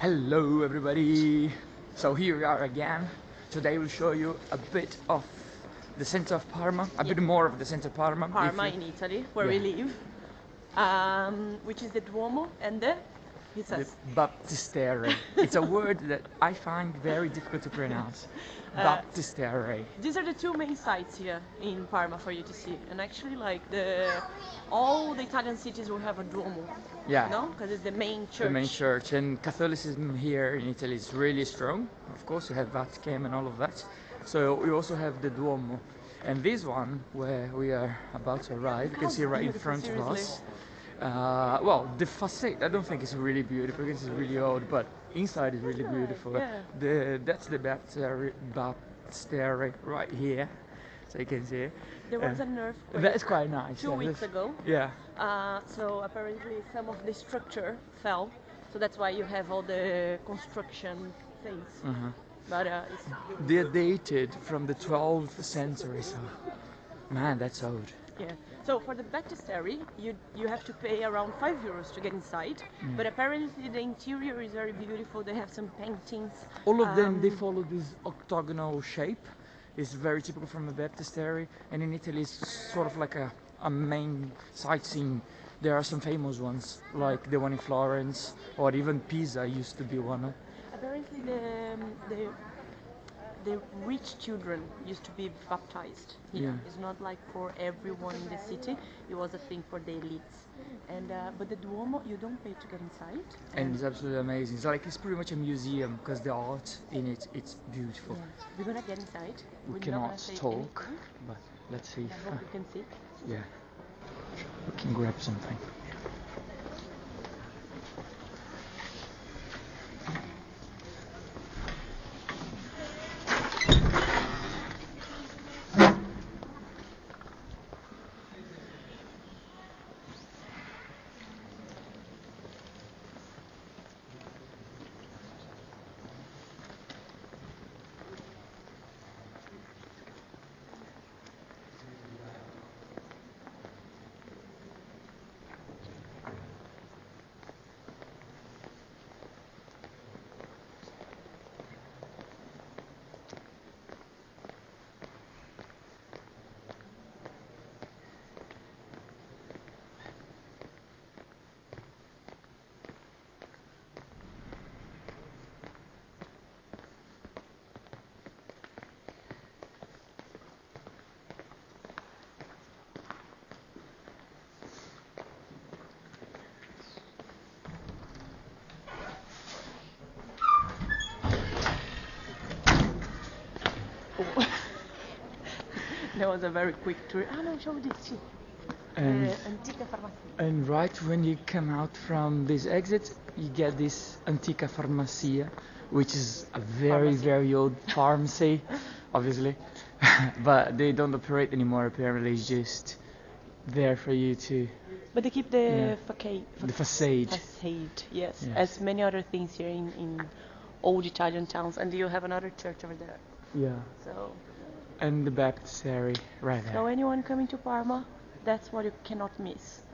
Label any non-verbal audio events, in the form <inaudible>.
Hello everybody! So here we are again. Today we'll show you a bit of the center of Parma, a bit more of the center of Parma. Parma you- in Italy, where we live, um, which is the Duomo and the, says, Baptistery. it's a word that I find very difficult to pronounce. Uh, these are the two main sites here in Parma for you to see. And actually, like the, all the Italian cities will have a Duomo, Yeah. no? Because it's the main church. The main church and Catholicism here in Italy is really strong. Of course, you have Vatican and all of that. So we also have the Duomo. And this one, where we are about to arrive, you can see right in front of us. Uh, well, the facade, I don't think it's really beautiful because it's really old, but inside is really beautiful. yeah. The That's the baptistry, baptistry right here, so you can see. There was Uh, an earthquake That is quite nice. two yeah, weeks ago. Yeah. Uh, so apparently some of the structure fell. So that's why you have all the construction things. Uh-huh. But uh, it's They're dated from the 12th century, so man, that's old. Yeah. So for the baptistery, you you have to pay around five euros to get inside. Mm. But apparently the interior is very beautiful. They have some paintings. All of them, they Um, follow this octagonal shape. It's very typical from the baptistery, and in Italy, it's sort of like a, a main sightseeing. There are some famous ones, like the one in Florence, or even Pisa used to be one. Apparently the um, the the rich children used to be baptized here. Yeah. It's not like for everyone in the city. It was a thing for the elites. And uh, but the Duomo, you don't pay to get inside. And it's absolutely amazing. It's like it's pretty much a museum because the art in it, it's beautiful. Yeah. We're gonna get inside. We We're cannot talk, anything. but let's see. I If, hope you can see. <laughs> yeah, we can grab something. That was a very quick tour. Ah no, show this. too. And Uh, Antica Farmacia. And right when you come out from this exit, you get this Antica Farmacia, which is a very, Pharmacy. very old pharmacy, <laughs> obviously. <laughs> but they don't operate anymore, apparently. It's just there for you to. But they keep the Yeah. facade. The facade. Facade, yes. Yes. As many other things here in, in old Italian towns. And you have another church over there. Yeah. So, And the baptistry right so anyone coming to Parma, that's what you cannot miss.